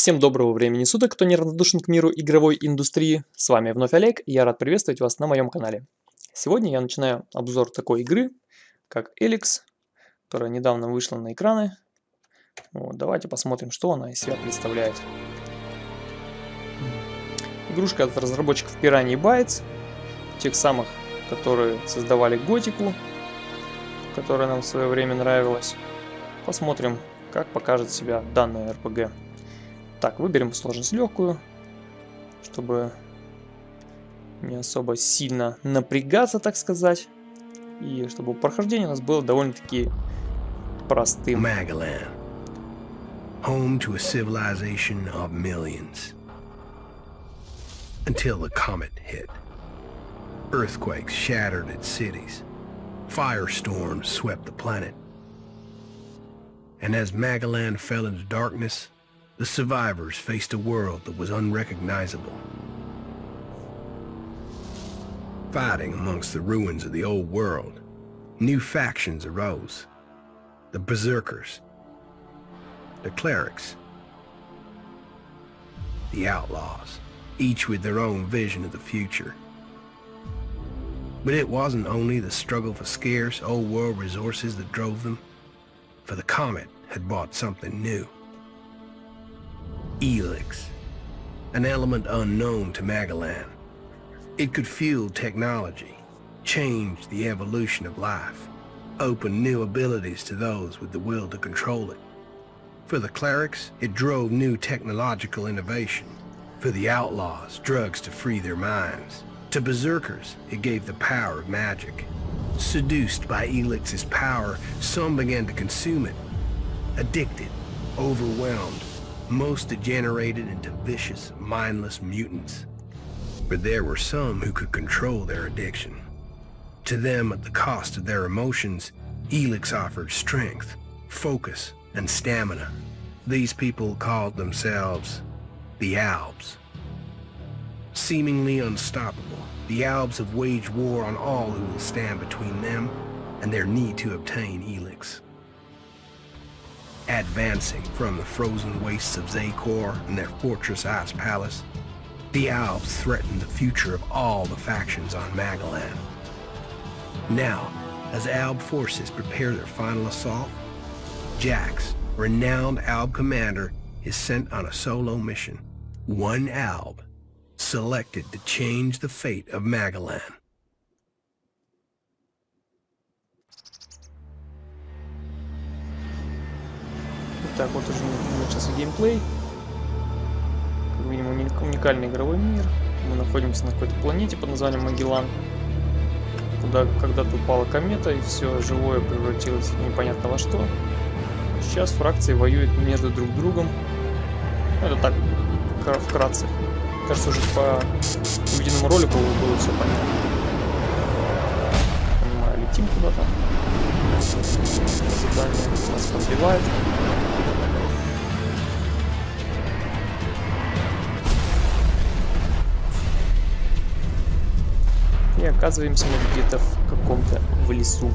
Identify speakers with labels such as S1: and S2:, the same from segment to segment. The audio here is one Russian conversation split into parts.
S1: Всем доброго времени суток, кто неравнодушен к миру игровой индустрии. С вами вновь Олег, и я рад приветствовать вас на моем канале. Сегодня я начинаю обзор такой игры, как Elix, которая недавно вышла на экраны. Вот, давайте посмотрим, что она из себя представляет. Игрушка от разработчиков Piranha Bytes, тех самых, которые создавали Готику, которая нам в свое время нравилась. Посмотрим, как покажет себя данная RPG. Так, выберем сложность легкую, чтобы не особо сильно напрягаться, так сказать. И чтобы прохождение у нас было довольно-таки простым.
S2: Magalan. Home to a civilization of millions. Until the comet hit. Earthquakes shattered its cities. Firestorms swept the planet. And as Magalan fell into darkness, the survivors faced a world that was unrecognizable. Fighting amongst the ruins of the old world, new factions arose. The Berserkers, the Clerics, the Outlaws, each with their own vision of the future. But it wasn't only the struggle for scarce old world resources that drove them, for the Comet had brought something new. Elix, an element unknown to Magellan. It could fuel technology, change the evolution of life, open new abilities to those with the will to control it. For the clerics, it drove new technological innovation. For the outlaws, drugs to free their minds. To berserkers, it gave the power of magic. Seduced by Elix's power, some began to consume it. Addicted, overwhelmed, most degenerated into vicious, mindless mutants. But there were some who could control their addiction. To them, at the cost of their emotions, Elix offered strength, focus, and stamina. These people called themselves the Albs. Seemingly unstoppable, the Albs have waged war on all who will stand between them and their need to obtain Elix. Advancing from the frozen wastes of Zakor and their fortress Ice Palace, the Albs threaten the future of all the factions on Magellan. Now, as Alb forces prepare their final assault, Jax, renowned Alb commander, is sent on a solo mission. One Alb, selected to change the fate of Magalan.
S1: Так, вот уже начался геймплей. Как видим, уникальный игровой мир. Мы находимся на какой-то планете под названием Магеллан. Куда когда-то упала комета, и все живое превратилось непонятно во что. Сейчас фракции воюют между друг другом. Это так, вкратце. Кажется, уже по увиденному ролику было все понятно. Понимаю, летим куда-то. Задание нас подбивает. Оказываемся мы где-то в каком-то в лесу.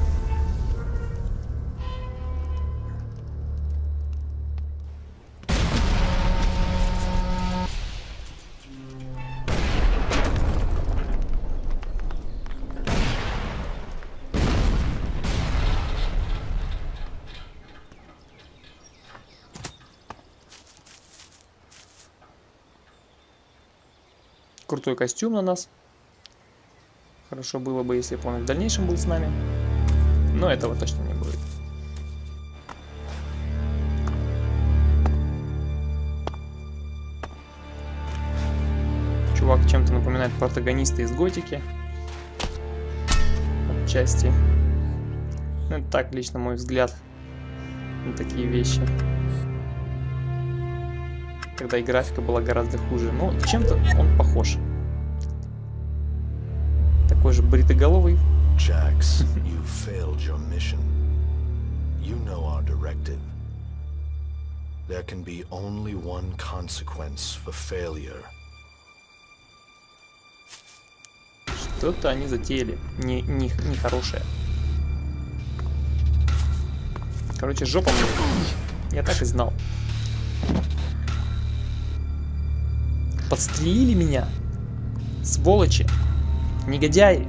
S1: Крутой костюм на нас. Хорошо было бы, если бы он в дальнейшем был с нами. Но этого точно не будет. Чувак чем-то напоминает протагониста из Готики. Отчасти. Ну, это так, лично мой взгляд на такие вещи. Когда и графика была гораздо хуже. Но чем-то он похож такой же бритоголовый.
S3: Jax, you failed your mission. You know our directive. There can be only one consequence for failure.
S1: Что-то они затеяли. Не, не, не хорошее. Короче, жопа мне. Я так и знал. Подстрелили меня. Сволочи. Негодяи.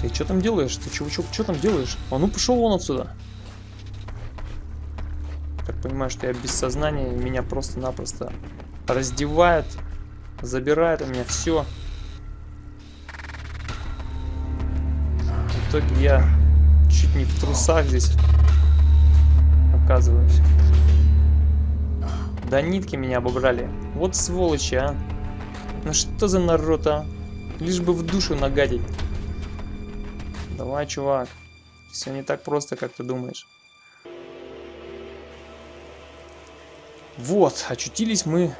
S1: Ты что там делаешь? Ты чего, чего, там делаешь? А ну пошел вон отсюда. Так понимаю, что я без сознания, меня просто-напросто раздевают, забирают у меня все. В итоге я чуть не в трусах здесь оказываюсь. Да нитки меня обобрали. Вот сволочи, а. Ну что за народ, а? Лишь бы в душу нагадить. Давай, чувак. Все не так просто, как ты думаешь. Вот, очутились мы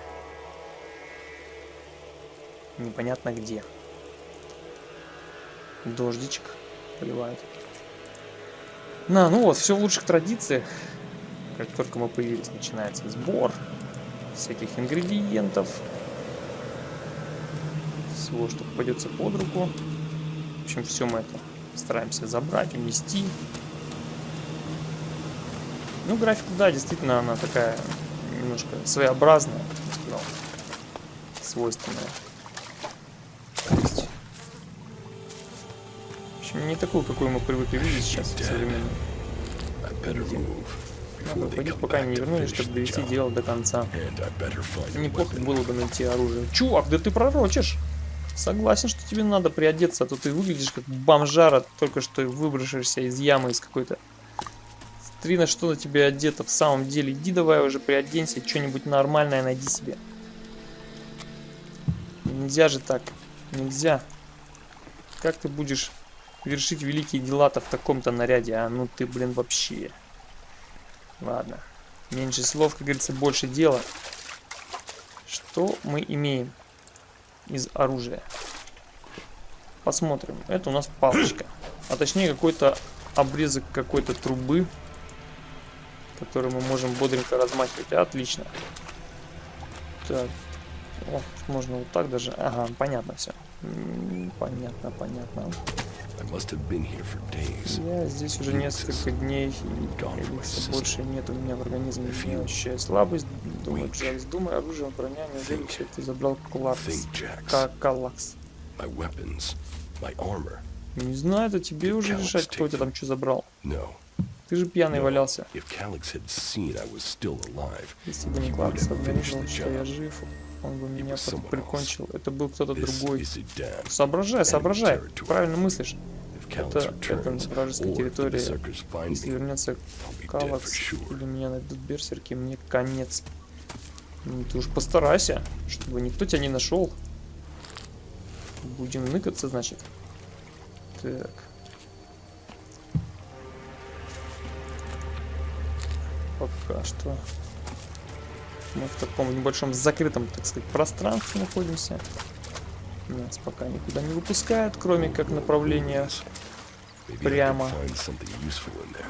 S1: непонятно где. Дождичек поливает. На, ну вот, все в лучших традициях. Как только мы появились, начинается сбор всяких ингредиентов. Всего, что попадется под руку. В общем, все мы это Стараемся забрать, унести. Ну, графика, да, действительно, она такая немножко своеобразная, я сказал, свойственная. есть, в общем, не такую, какую мы привыкли видеть сейчас в современном Надо уходить, пока не вернулись, чтобы довести дело до конца. Неплохо было бы найти оружие. Чувак, да ты пророчишь! Согласен, что тебе надо приодеться, а то ты выглядишь как бомжара, только что выброшишься из ямы из какой-то. Смотри, на что на тебе одето в самом деле. Иди давай уже приоденься, что-нибудь нормальное найди себе. Нельзя же так. Нельзя. Как ты будешь вершить великие дела-то в таком-то наряде? А ну ты, блин, вообще. Ладно. Меньше слов, как говорится, больше дела. Что мы имеем? Из оружия. Посмотрим. Это у нас палочка. А точнее какой-то обрезок какой-то трубы, который мы можем бодренько размахивать. Отлично. Так. О, можно вот так даже. Ага, понятно все. Понятно, понятно. Я здесь уже несколько дней, и больше нет у меня в организме. Я ощущаю слабость, думаю, Джекс, думаю, оружие, броня, неужели все это забрал Калакс? Калакс. Не знаю, это тебе уже решать, кто у тебя там что забрал. Ты же пьяный валялся. Если бы не Калакс обнаружил, что я жив, он бы меня прикончил. Это был кто-то другой. Соображай, соображай. Правильно мыслишь. Это, это вражеская территория. Если вернется Калакс или меня найдут берсерки, мне конец. Ну, ты уж постарайся, чтобы никто тебя не нашел. Будем ныкаться, значит. Так. Пока что мы в таком небольшом закрытом, так сказать, пространстве находимся. Нас пока никуда не выпускают, кроме как направления прямо.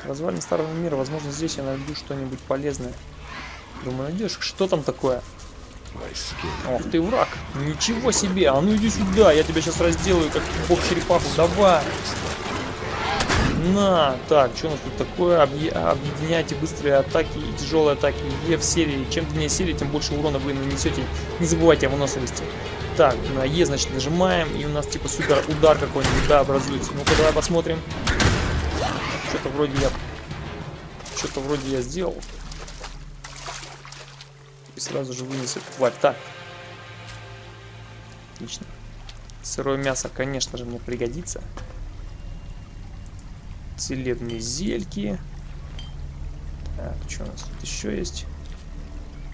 S1: Развалин старого мира. Возможно, здесь я найду что-нибудь полезное. Думаю, найдешь. Что там такое? Ох ты враг. Ничего себе. А ну иди сюда. Я тебя сейчас разделаю, как бог черепаху. Давай. На, так, что у нас тут такое? Объединяйте быстрые атаки и тяжелые атаки. Е в серии. Чем длиннее серия, тем больше урона вы нанесете. Не забывайте о выносливости. Так, на Е, значит, нажимаем, и у нас типа супер удар какой-нибудь, да, образуется. Ну-ка, давай посмотрим. Что-то вроде я... Что-то вроде я сделал. И сразу же вынесет тварь. Так. Отлично. Сырое мясо, конечно же, мне пригодится целебные зельки. Так, что у нас тут еще есть?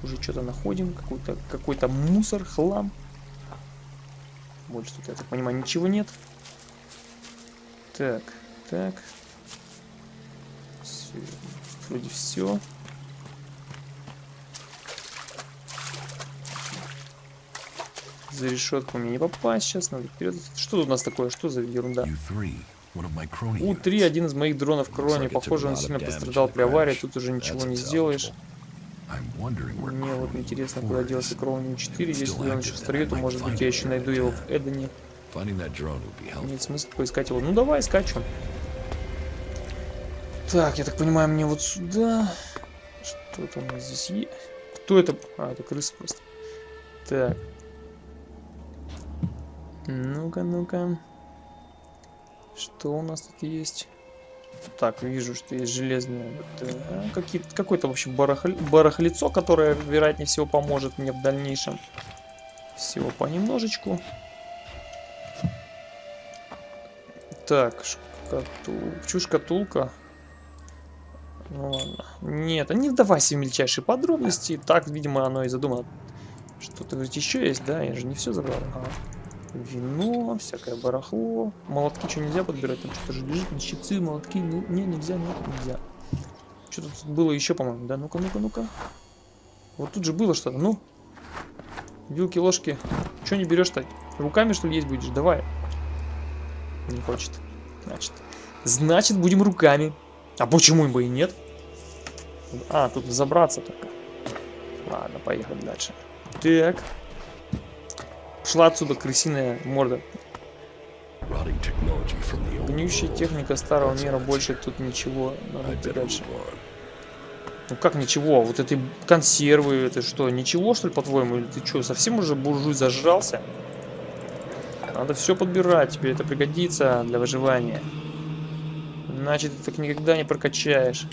S1: Уже что-то находим. Какой-то какой, -то, мусор, хлам. Больше тут, я так понимаю, ничего нет. Так, так. Все, вроде все. За решетку мне не попасть сейчас, надо вперед. Что тут у нас такое? Что за ерунда? У-3, один из моих дронов крони. Похоже, он сильно пострадал при аварии, тут уже ничего не сделаешь. Мне вот интересно, куда делся Кроуни 4. Если он еще в строю, то может быть я еще найду его в Эдене. Нет смысла поискать его. Ну давай, скачем. Так, я так понимаю, мне вот сюда... Что-то у нас здесь есть. Кто это? А, это крыса просто. Так. Ну-ка, ну-ка. Что у нас тут есть? Так, вижу, что есть железные... Да, Какое-то, в общем, барахли... барахлицо, которое, вероятнее всего, поможет мне в дальнейшем. Всего понемножечку. Так, шкатул... Чу шкатулка. Ну ладно. Нет, не вдавайся в мельчайшие подробности. Так, видимо, оно и задумано. Что-то ведь еще есть, да? Я же не все забрал. Ага. Вино, всякое барахло. Молотки что нельзя подбирать? Там что-то же лежит. Щипцы, молотки. Не, не, нельзя, нет, нельзя. Что тут было еще, по-моему, да? Ну-ка, ну-ка, ну-ка. Вот тут же было что-то, ну. Вилки, ложки. Что не берешь-то? Руками, что ли, есть будешь? Давай. Не хочет. Значит. Значит, будем руками. А почему бы и нет? А, тут забраться только. Ладно, поехали дальше. Так. Шла отсюда крысиная морда. Гниющая техника старого мира, больше тут ничего. Надо идти дальше. Ну как ничего? Вот эти консервы, это что, ничего что ли по-твоему? Или ты что, совсем уже буржуй зажрался? Надо все подбирать, тебе это пригодится для выживания. Иначе ты так никогда не прокачаешь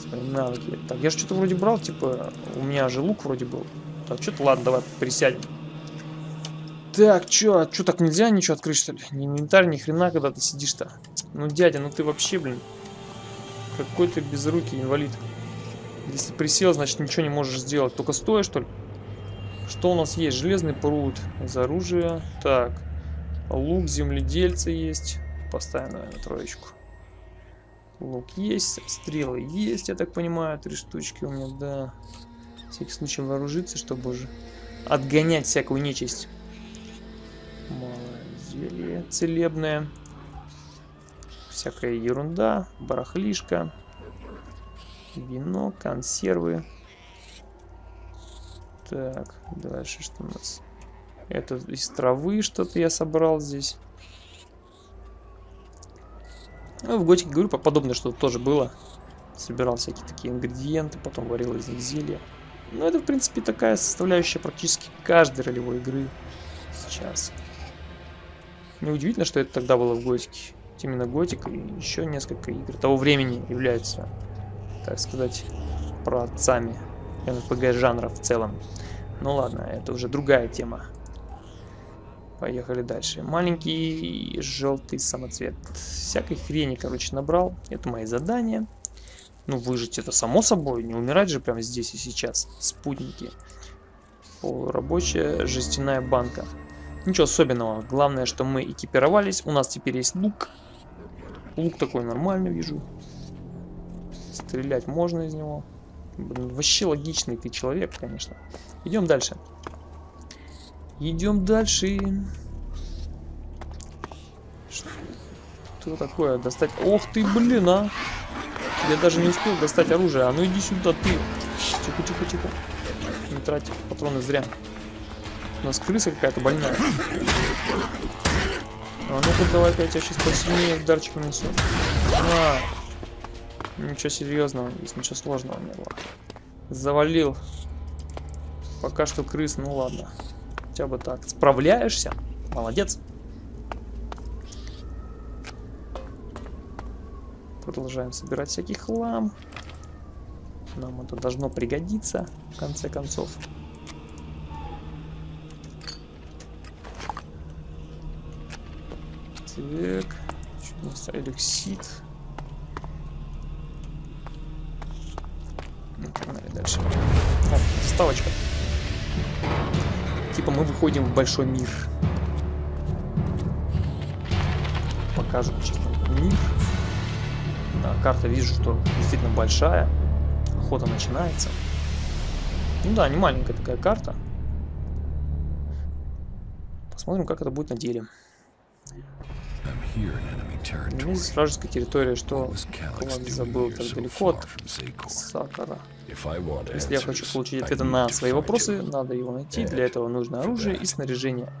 S1: свои навыки. Так, я же что-то вроде брал, типа, у меня же лук вроде был. Так, что-то, ладно, давай присядем. Так, чё, а чё так нельзя ничего открыть, что ли? Не инвентарь, ни хрена, когда ты сидишь-то. Ну, дядя, ну ты вообще, блин, какой ты безрукий инвалид. Если присел, значит ничего не можешь сделать. Только стоя, что ли? Что у нас есть? Железный пруд из оружия. Так, лук земледельца есть. Поставим, наверное, троечку. Лук есть, стрелы есть, я так понимаю, три штучки у меня, да. Всякий случай вооружиться, чтобы уже отгонять всякую нечисть. Зелье целебное. Всякая ерунда. Барахлишка. Вино, консервы. Так, дальше что у нас? Это из травы что-то я собрал здесь. Ну, в Готике, говорю, подобное что-то тоже было. Собирал всякие такие ингредиенты, потом варил из них зелья. Ну, это, в принципе, такая составляющая практически каждой ролевой игры сейчас. Неудивительно, что это тогда было в Готике. Именно Готик и еще несколько игр того времени являются, так сказать, праотцами МПГ жанра в целом. Ну ладно, это уже другая тема. Поехали дальше. Маленький желтый самоцвет. Всякой хрени, короче, набрал. Это мои задания. Ну, выжить это само собой. Не умирать же прямо здесь и сейчас. Спутники. Полурабочая жестяная банка. Ничего особенного. Главное, что мы экипировались. У нас теперь есть лук. Лук такой нормальный, вижу. Стрелять можно из него. Блин, вообще логичный ты человек, конечно. Идем дальше. Идем дальше. Что такое? Достать... Ох ты, блин, а! Я даже не успел достать оружие. А ну иди сюда, ты. Тихо, тихо, тихо. Не трать патроны зря. У нас крыса какая-то больная. А ну-ка давай-ка я тебя сейчас посильнее ударчик нанесу. А, ничего серьезного, здесь ничего сложного не было. Завалил. Пока что крыс, ну ладно. Хотя бы так. Справляешься? Молодец. Продолжаем собирать всякий хлам. Нам это должно пригодиться, в конце концов. Так. Что у нас? Эликсид. Ну, погнали дальше. О, вставочка. Типа мы выходим в большой мир. Покажу честно мир. Да, карта вижу, что действительно большая. Охота начинается. Ну да, не маленькая такая карта. Посмотрим, как это будет на деле. Здесь вражеская территория, что Клад забыл так далеко от Сакара. Если я хочу получить ответы на свои вопросы, надо его найти. Для этого нужно оружие и снаряжение.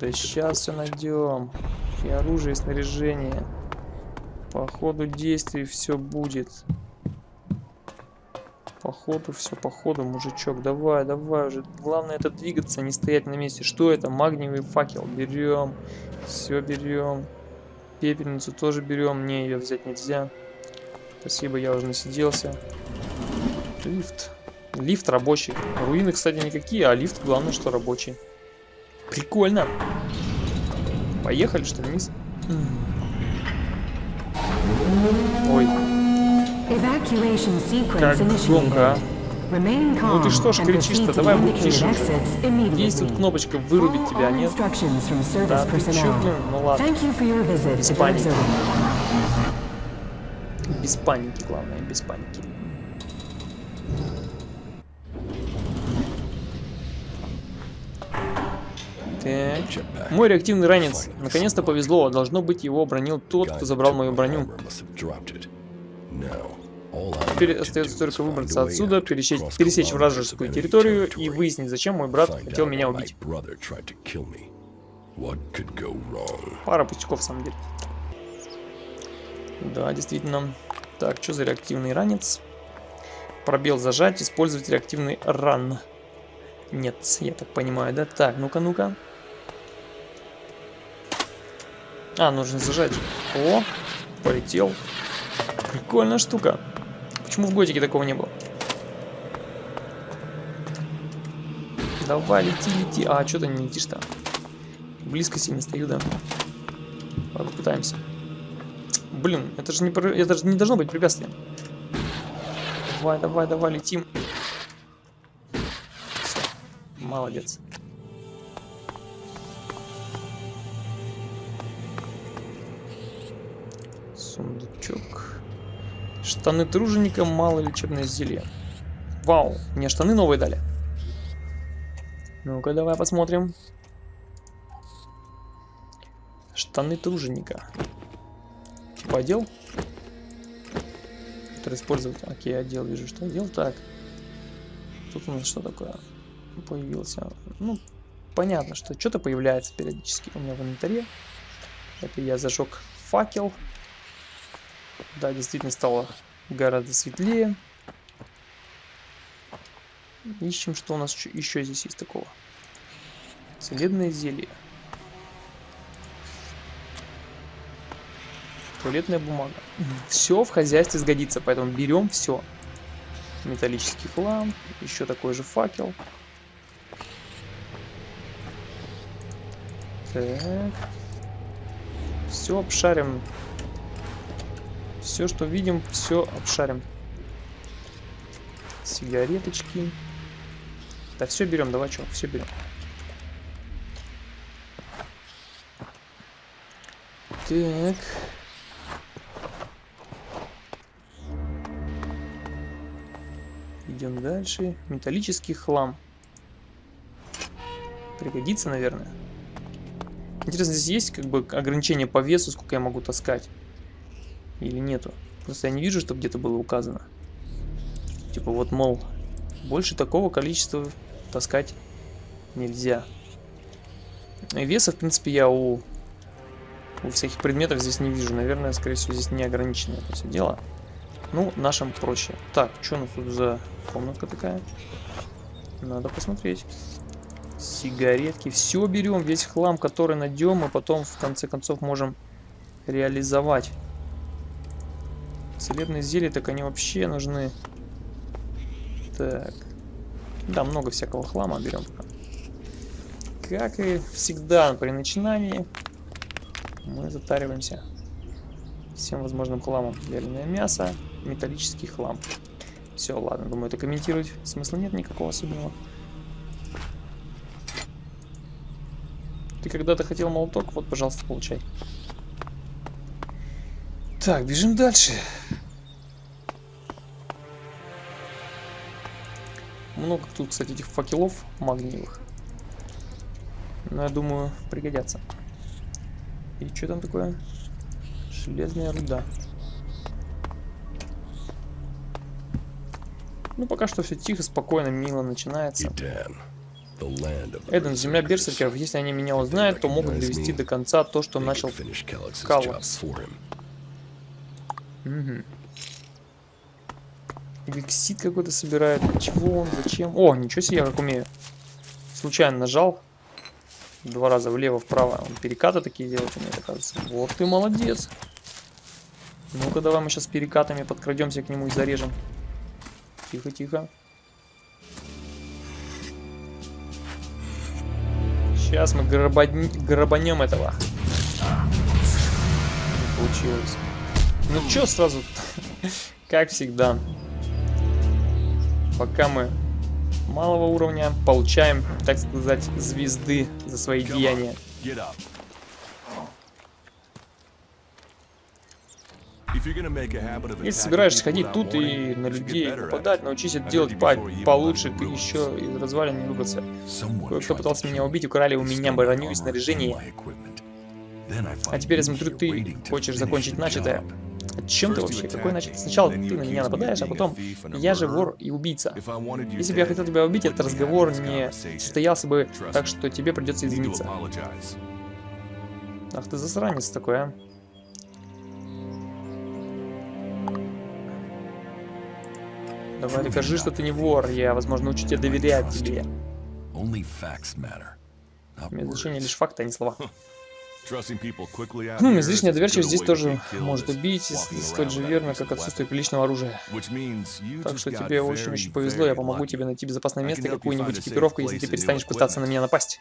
S1: Да сейчас все найдем. И оружие, и снаряжение. По ходу действий все будет. Походу, все, походу, мужичок. Давай, давай уже. Главное это двигаться, не стоять на месте. Что это? Магниевый факел. Берем. Все берем. Пепельницу тоже берем. Не, ее взять нельзя. Спасибо, я уже насиделся. Лифт. Лифт рабочий. Руины, кстати, никакие, а лифт, главное, что рабочий. Прикольно. Поехали, что ли, вниз? Ой, как громко, а. Ну ты что ж кричишь-то, давай будь тише уже. Есть тут кнопочка вырубить тебя, нет? Да, ты чё, блин, ну ладно. Без паники. Без паники, главное, без паники. Так. Мой реактивный ранец. Наконец-то повезло. Должно быть, его обронил тот, кто забрал мою броню. Теперь остается только выбраться отсюда, пересечь, пересечь вражескую территорию и выяснить, зачем мой брат хотел меня убить. Пара пустяков, в самом деле. Да, действительно. Так, что за реактивный ранец? Пробел зажать, использовать реактивный ран. Нет, я так понимаю, да? Так, ну-ка, ну-ка. А, нужно зажать. О, полетел. Прикольная штука. Почему в Готике такого не было? Давай, лети, лети. А, что ты не летишь-то? Близко сильно стою, да? Ладно, пытаемся. Блин, это же не, это же не должно быть препятствием. Давай, давай, давай, летим. Все. Молодец. Сундучок. Штаны труженика, мало лечебное зелье. Вау, мне штаны новые дали. Ну-ка, давай посмотрим. Штаны труженика. Типа отдел? Который использовать. Окей, отдел, вижу, что отдел. Так. Тут у нас что такое? Появился. Ну, понятно, что что-то появляется периодически у меня в инвентаре. Это я зажег факел. Да, действительно стало гораздо светлее. Ищем, что у нас еще здесь есть такого. Целебное зелье. Туалетная бумага. Все в хозяйстве сгодится, поэтому берем все. Металлический хлам, еще такой же факел. Так. Все обшарим все, что видим, все обшарим. Сигареточки. Да все берем, давай, что, все берем. Так. Идем дальше. Металлический хлам. Пригодится, наверное. Интересно, здесь есть как бы ограничение по весу, сколько я могу таскать? Или нету? Просто я не вижу, чтобы где-то было указано. Типа вот, мол, больше такого количества таскать нельзя. И веса, в принципе, я у, у всяких предметов здесь не вижу. Наверное, скорее всего, здесь не ограниченное это все дело. Ну, нашим проще. Так, что у нас тут за комнатка такая? Надо посмотреть. Сигаретки. Все берем, весь хлам, который найдем, и потом, в конце концов, можем реализовать. Целебные зелья, так они вообще нужны. Так. Да, много всякого хлама берем Как и всегда при начинании, мы затариваемся всем возможным хламом. Вяленое мясо, металлический хлам. Все, ладно, думаю, это комментировать смысла нет никакого особенного. Ты когда-то хотел молоток, вот, пожалуйста, получай. Так, бежим дальше. Много тут, кстати, этих факелов магниевых. Но я думаю, пригодятся. И что там такое? Железная руда. Ну, пока что все тихо, спокойно, мило начинается. Эден, земля берсеркеров, если они меня узнают, то могут довести до конца то, что начал Каллакс. Угу. Гексит какой-то собирает. Чего он? Зачем? О, ничего себе, я как умею. Случайно нажал. Два раза влево-вправо. Он перекаты такие делать умеет, оказывается. Вот ты молодец. Ну-ка, давай мы сейчас перекатами подкрадемся к нему и зарежем. Тихо, тихо. Сейчас мы грабанем этого. Не получилось. Ну чё сразу? как всегда. Пока мы малого уровня получаем, так сказать, звезды за свои деяния. Если собираешься ходить тут и на людей попадать, научись это делать по получше, ты еще из развалин не выбраться. Кое-кто пытался меня убить, украли у меня броню и снаряжение. А теперь я смотрю, ты хочешь закончить начатое. Чем ты вообще? Какой начать? Сначала ты на меня нападаешь, а потом я же вор и убийца. Если бы я хотел тебя убить, этот разговор не состоялся бы, так что тебе придется извиниться. Ах ты засранец такой, а. Давай докажи, что ты не вор. Я, возможно, учу тебя доверять тебе. Имеет значение лишь факты, а не слова. Хм, излишняя доверчивость здесь тоже может убить, столь же верно, как отсутствие приличного оружия. Так что тебе очень-очень повезло, я помогу тебе найти безопасное место, какую-нибудь экипировку, если ты перестанешь пытаться на меня напасть.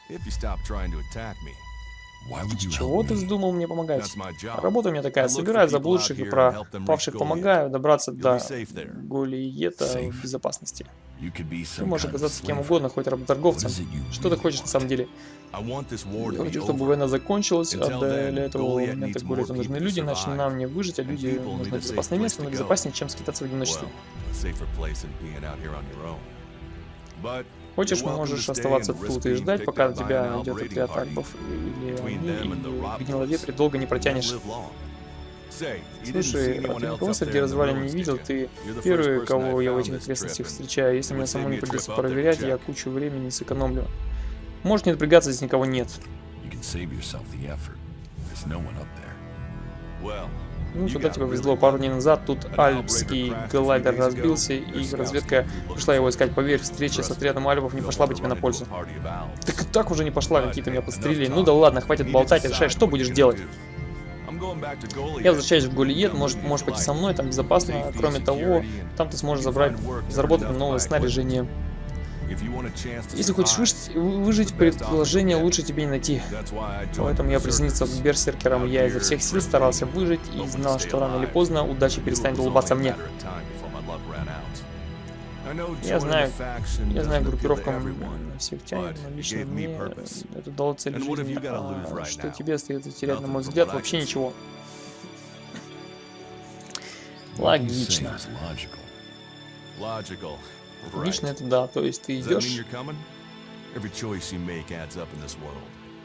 S1: Чего ты вздумал мне помогать? Работа у меня такая, собираю заблудших и про павших помогаю добраться до Голиета в безопасности. Ты можешь оказаться кем угодно, хоть работорговцем. Что ты хочешь на самом деле? Я хочу, чтобы война закончилась, а для этого момента Голиету нужны люди, иначе нам не выжить, а люди нужны безопасное место, но безопаснее, чем скитаться в одиночестве. Хочешь, можешь оставаться тут и ждать, пока на тебя найдет отряд альбов или они, или в гниловетре долго не протянешь. Слушай, а ты никого среди развалин не видел? Ты первый, кого я в этих окрестностях встречаю. Если мне самому не придется проверять, я кучу времени сэкономлю. Можешь не напрягаться, здесь никого нет. Ну, сюда тебе повезло. Пару дней назад тут альпский глайдер разбился, и разведка пришла его искать. Поверь, встреча с отрядом альбов не пошла бы тебе на пользу. Так и так уже не пошла, какие-то меня подстрелили. Ну да ладно, хватит болтать, решай, что будешь делать. Я возвращаюсь в Голиет, может, можешь пойти со мной, там безопасно. Кроме того, там ты сможешь забрать, заработать новое снаряжение. Если хочешь выжить, выжить предположение лучше тебе не найти. Поэтому я присоединился к берсеркерам. Я изо всех сил старался выжить и знал, что рано или поздно удача перестанет улыбаться мне. Я знаю, я знаю группировкам сектяне, но лично мне это дало цель жизни, а что тебе остается терять, на мой взгляд, вообще ничего. Логично. Лично это да, то есть ты идешь...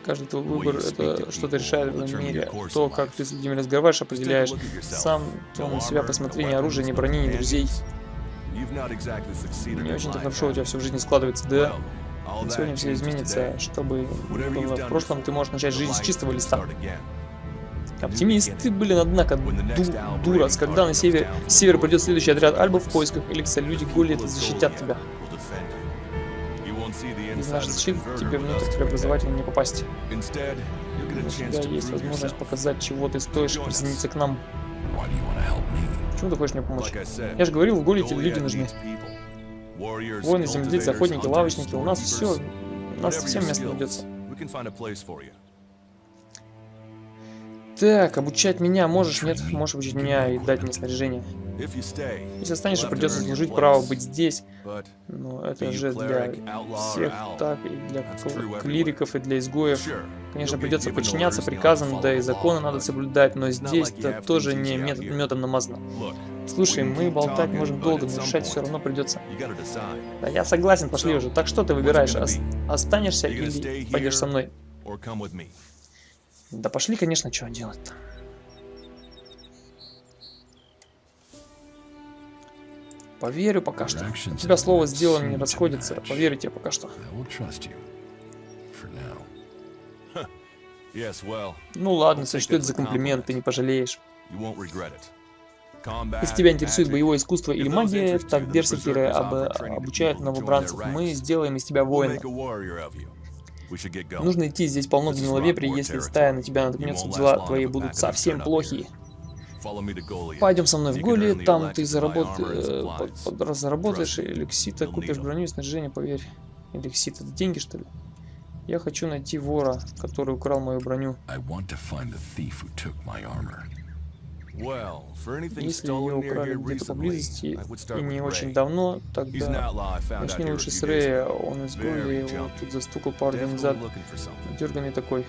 S1: Каждый твой выбор это что-то решает в этом мире. То, как ты с людьми разговариваешь, определяешь. Сам то на себя посмотри, ни оружия, ни брони, ни друзей. Не очень-то хорошо у тебя все в жизни складывается, да? Сегодня все изменится, чтобы было в прошлом, ты можешь начать жизнь с чистого листа. Оптимист, ты, блин, однако, ду дурас, когда на север, с севера придет следующий отряд альбов в поисках Эликса, люди Голлиета защитят тебя. Из нашей защиты тебе внутрь преобразователя не попасть. У тебя есть возможность показать, чего ты стоишь, и присоединиться к нам. Почему ты хочешь мне помочь? Я же говорил, в Голлиете люди нужны. Воины, земледельцы, охотники, лавочники, у нас все, у нас совсем место найдется. Так, обучать меня можешь? Нет, можешь обучить меня и дать мне снаряжение. Если останешься, придется служить право быть здесь. Но это же для всех так, и для клириков, и для изгоев. Конечно, придется подчиняться приказам, да и законы надо соблюдать, но здесь-то тоже не метод медом намазано. Слушай, мы болтать можем долго, но решать все равно придется. Да я согласен, пошли уже. Так что ты выбираешь, останешься или пойдешь со мной? Да пошли, конечно, что делать-то. Поверю пока что. У тебя слово с делом не расходится. Поверю тебе пока что. Ну ладно, сочту это за комплимент, ты не пожалеешь. Если тебя интересует боевое искусство или магия, так берсеркеры об, обучают новобранцев. Мы сделаем из тебя воина. Нужно идти, здесь полно гниловепри, если стая на тебя наткнется, дела твои будут совсем плохие. Пойдем со мной в Голи, там ты заработ... э, под, под, заработаешь эликсита, купишь броню и снаряжение, поверь. Эликсит, это деньги что ли? Я хочу найти вора, который украл мою броню. Если ее украли где-то поблизости и не очень давно, тогда начни лучше с Рэя. Он из Голи, его тут застукал пару дней назад. Дерганный такой.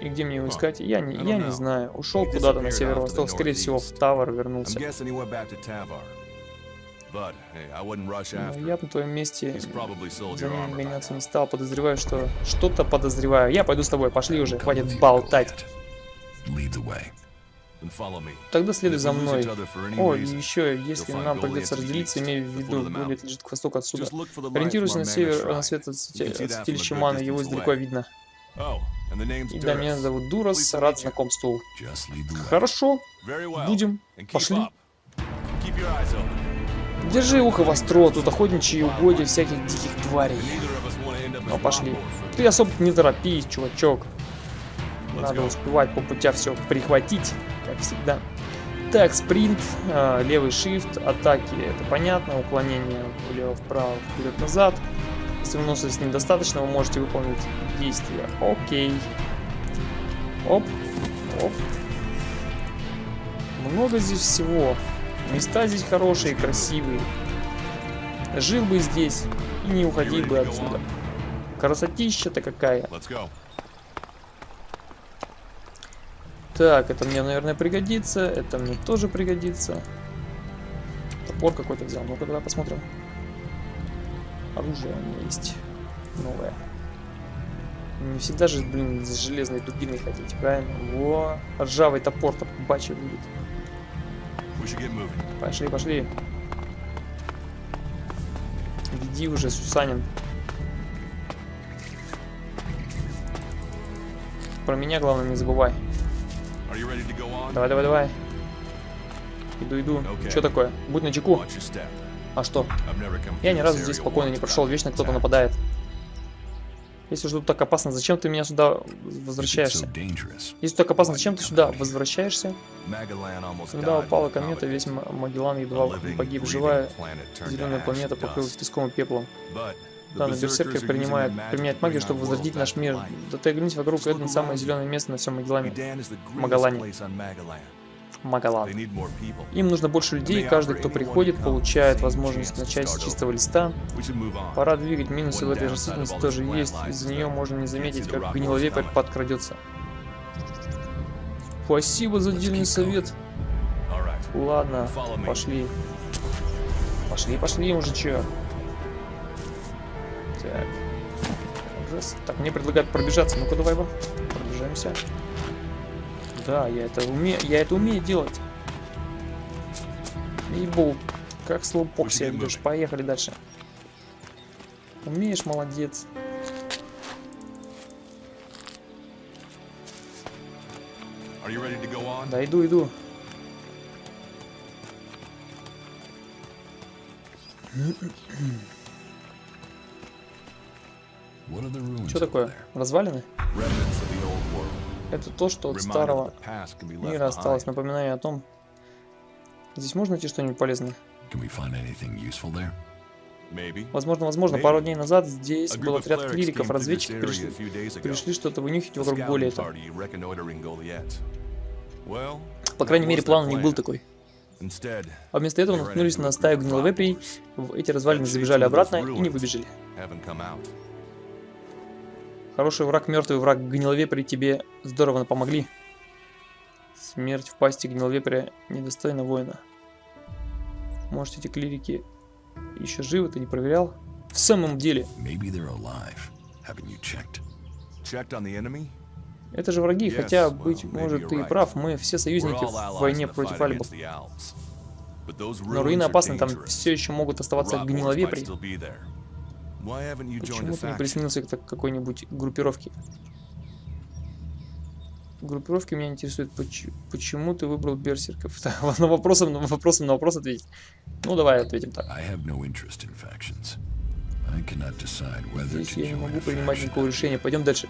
S1: И где мне его искать? Я не, я не знаю. Ушел куда-то на северо-восток, скорее всего, в Тавр вернулся. Но я на твоем месте за ним гоняться не стал. Подозреваю, что что-то подозреваю. Я пойду с тобой. Пошли уже, хватит болтать. Тогда следуй за мной. О, еще, если нам придется разделиться, имею в виду, Гулет лежит к востоку отсюда. Ориентируйся на север, на свет от святилища Мана, его издалека видно. Oh, и да, меня зовут Дурас, рад знакомству. Хорошо, будем, пошли. Держи ухо востро, тут охотничьи угодья всяких диких тварей. Ну, пошли. Ты особо не торопись, чувачок. Надо успевать по путя все прихватить, как всегда. Так, спринт, э, левый shift, атаки, это понятно, уклонение влево-вправо, вперед-назад. Если выносливости недостаточно, вы можете выполнить действия. Окей. Оп, оп. Много здесь всего. Места здесь хорошие, красивые. Жил бы здесь и не уходил бы отсюда. Красотища-то какая. Так, это мне, наверное, пригодится. Это мне тоже пригодится. Топор какой-то взял. Ну-ка, давай посмотрим. Оружие у меня есть. Новое. Не всегда же, блин, с железной дубиной хотите, правильно? Во, ржавый топор-то бачи будет. Пошли, пошли. Веди уже, Сусанин. Про меня, главное, не забывай. Давай, давай, давай. Иду, иду. Okay. Что такое? Будь на чеку. А что? Я ни разу здесь спокойно не прошел, вечно кто-то нападает. Если же тут так опасно, зачем ты меня сюда возвращаешься? Если так опасно, зачем ты сюда возвращаешься? Когда упала комета, весь Магеллан едва погиб. Живая зеленая планета покрылась песком и пеплом. Да, но Берсеркер принимает, применяет магию, чтобы возродить наш мир. Да ты оглянись вокруг, это самое зеленое место на всем Магеллане. Магалане. Магалан. Им нужно больше людей, каждый, кто приходит, получает возможность начать с чистого листа. Пора двигать, минусы в этой растительности тоже есть, из-за нее можно не заметить, как гниловепрь подкрадется. Спасибо за дельный совет. Ладно, пошли. Пошли, пошли, чё. Так. Ужас. Так, мне предлагают пробежаться. Ну-ка, давай, пробежаемся. Да, я это умею, я это умею делать. Ебу, как слоупок себя ведешь. Поехали дальше. Умеешь, молодец. Да, иду, иду. Что такое? Развалины? Это то, что от старого мира осталось. Напоминание о том. Здесь можно найти что-нибудь полезное? Возможно, возможно, пару дней назад здесь был отряд клириков, разведчики пришли, пришли что-то вынюхать вокруг Голиэта. По крайней мере, план у них был такой. А вместо этого наткнулись на стаю гниловеприй, в эти развалины забежали обратно и не выбежали. Хороший враг, мертвый враг, гниловепри тебе здорово помогли. Смерть в пасти гниловепря недостойна воина. Может эти клирики еще живы, ты не проверял? В самом деле. Это же враги, хотя, быть может, ты и прав, мы все союзники в войне против альбов. Но руины опасны, там все еще могут оставаться гниловепри. Почему ты не присоединился к какой-нибудь группировке? группировки меня интересует, поч- почему ты выбрал берсерков? на вопросом, на вопросом на вопрос ответить. Ну, давай ответим так. Здесь я не могу принимать никакого решения. Пойдем дальше.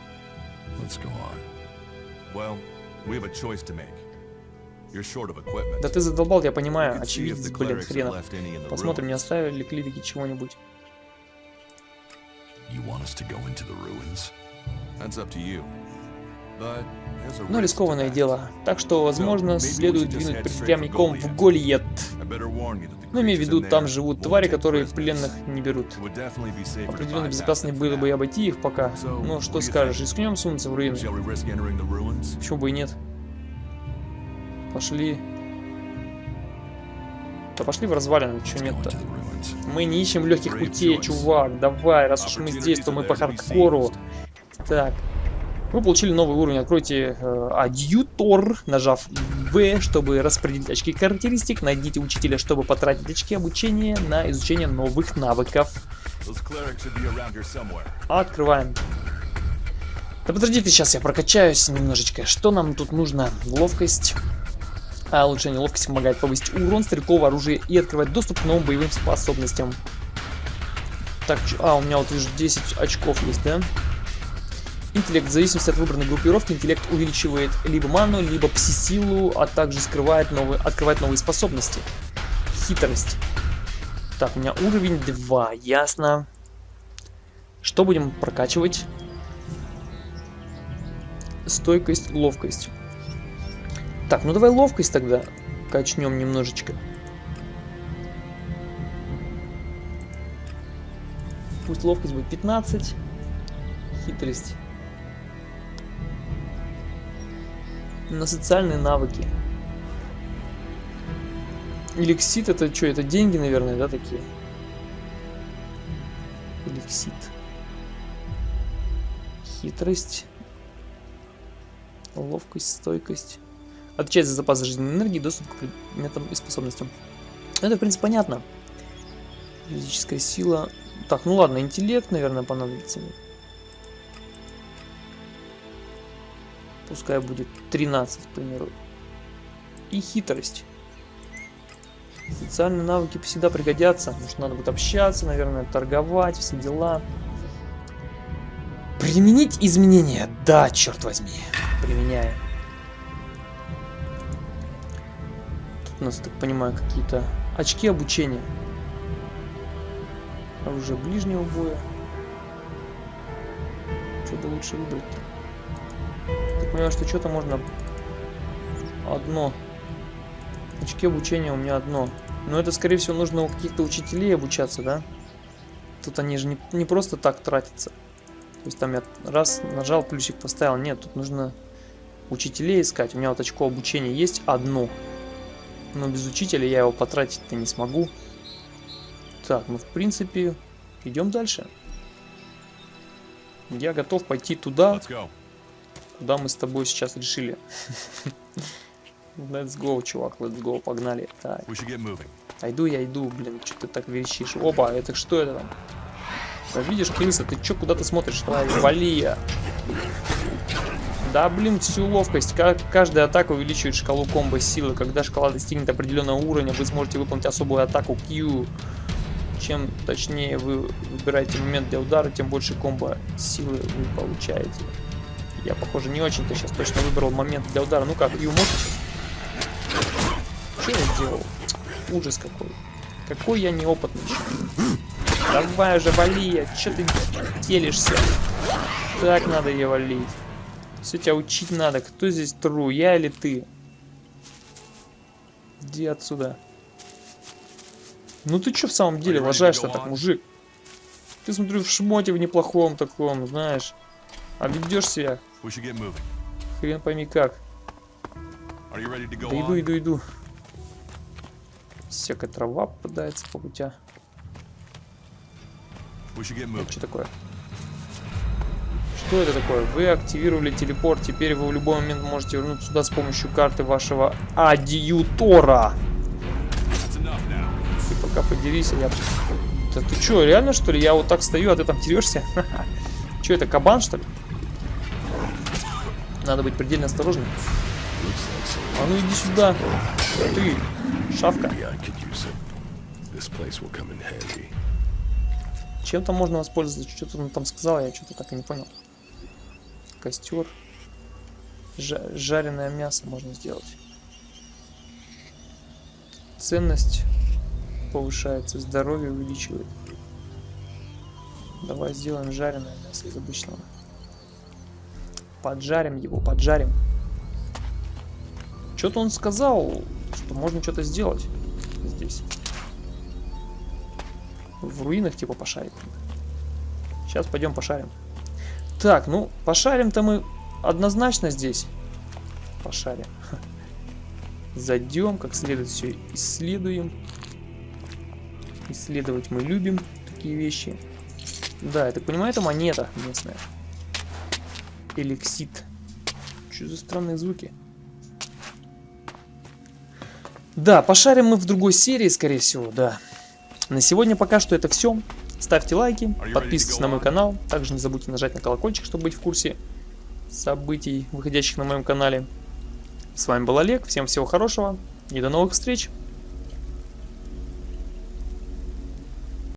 S4: Well.
S1: Да ты задолбал, я понимаю. Очевидец, блин, хрена. Посмотрим, не оставили ли клирики чего-нибудь. Но
S4: to
S1: рискованное дело. Так что, возможно, следует двинуть прямиком в. Гольет. Но имею в виду, там живут твари, которые пленных не берут. Определенно безопаснее было бы и обойти их пока.
S4: So,
S1: Ну, что скажешь, рискнем сунуться в руины? Почему бы и нет? Пошли. Да пошли в развалины,
S5: go
S1: нет-то? Мы не ищем легких путей, чувак. Давай, раз уж мы здесь, то мы по хардкору. Так. Вы получили новый уровень. Откройте э, адъютор, нажав V, чтобы распределить очки характеристик. Найдите учителя, чтобы потратить очки обучения на изучение новых навыков. Открываем. Да подождите, сейчас я прокачаюсь немножечко. Что нам тут нужно? Ловкость. А улучшение ловкости помогает повысить урон стрелкового оружия и открывать доступ к новым боевым способностям. Так, а, у меня вот вижу 10 очков есть, да? Интеллект. В зависимости от выбранной группировки, интеллект увеличивает либо ману, либо пси-силу, а также скрывает новые, открывает новые способности. Хитрость. Так, у меня уровень 2, ясно. Что будем прокачивать? Стойкость, ловкость. Так, ну давай ловкость тогда качнем немножечко. Пусть ловкость будет 15. Хитрость. На социальные навыки. Эликсит это что? Это деньги, наверное, да, такие? Эликсит. Хитрость. Ловкость, стойкость. Отвечает за запас жизненной энергии, доступ к предметам и способностям. Ну, Это, в принципе, понятно. Физическая сила. Так, ну ладно, интеллект, наверное, понадобится мне. Пускай будет 13, к примеру. И хитрость. Социальные навыки всегда пригодятся. Потому что надо будет общаться, наверное, торговать, все дела. Применить изменения? Да, черт возьми. Применяем. У нас, так понимаю, какие-то очки обучения. Оружие ближнего боя. Что бы лучше выбрать-то? Так понимаю, что что-то можно одно. Очки обучения у меня одно. Но это, скорее всего, нужно у каких-то учителей обучаться, да? Тут они же не, не просто так тратятся. То есть там я раз нажал, плюсик поставил. Нет, тут нужно учителей искать. У меня вот очко обучения есть одно. Но без учителя я его потратить-то не смогу. Так, ну в принципе, идем дальше. Я готов пойти туда, куда мы с тобой сейчас решили. Let's go, чувак, let's go, погнали. Так, а иду я иду, блин, что ты так верещишь? Опа, это что это там? Да видишь, крыса, ты чё, куда ты смотришь? Давай, вали я. Да, блин, всю ловкость. Ка- Каждая атака увеличивает шкалу комбо силы. Когда шкала достигнет определенного уровня, вы сможете выполнить особую атаку Q. Чем точнее вы выбираете момент для удара, тем больше комбо силы вы получаете. Я, похоже, не очень-то сейчас точно выбрал момент для удара. Ну как, Q можешь? Что я сделал? Ужас какой. Какой я неопытный. Давай уже вали, что ты телишься? Так надо ее валить. Все тебя учить надо. Кто здесь тру, я или ты? Иди отсюда. Ну ты что в самом деле
S4: go
S1: так, мужик? Ты смотрю в шмоте в неплохом таком, знаешь. А ведешь себя хрен пойми как. Да иду, иду, иду. Всякая трава попадается по пути. Что такое? Что это такое? Вы активировали телепорт. Теперь вы в любой момент можете вернуться сюда с помощью карты вашего
S4: now.
S1: Ты пока поделись, а я... Да ты что, реально что ли? Я вот так стою, а ты там терешься? Что это, кабан что ли? Надо быть предельно осторожным. А ну иди сюда. Ты, шавка.
S5: I could use it. This place will come in handy.
S1: Чем там можно воспользоваться? Что-то он там сказал, я что-то так и не понял. Костер. Жа- жареное мясо можно сделать. Ценность повышается, здоровье увеличивает. Давай сделаем жареное мясо из обычного. Поджарим его, поджарим. Что-то он сказал, что можно что-то сделать здесь. В руинах типа пошарить. Сейчас пойдем пошарим. Так, ну, пошарим-то мы однозначно здесь. Пошарим. Зайдем, как следует все исследуем. Исследовать мы любим такие вещи. Да, я так понимаю, это монета местная. Эликсит. Что за странные звуки? Да, пошарим мы в другой серии, скорее всего, да. На сегодня пока что это все. Ставьте лайки, подписывайтесь на мой канал. Также не забудьте нажать на колокольчик, чтобы быть в курсе событий, выходящих на моем канале. С вами был Олег, всем всего хорошего и до новых встреч!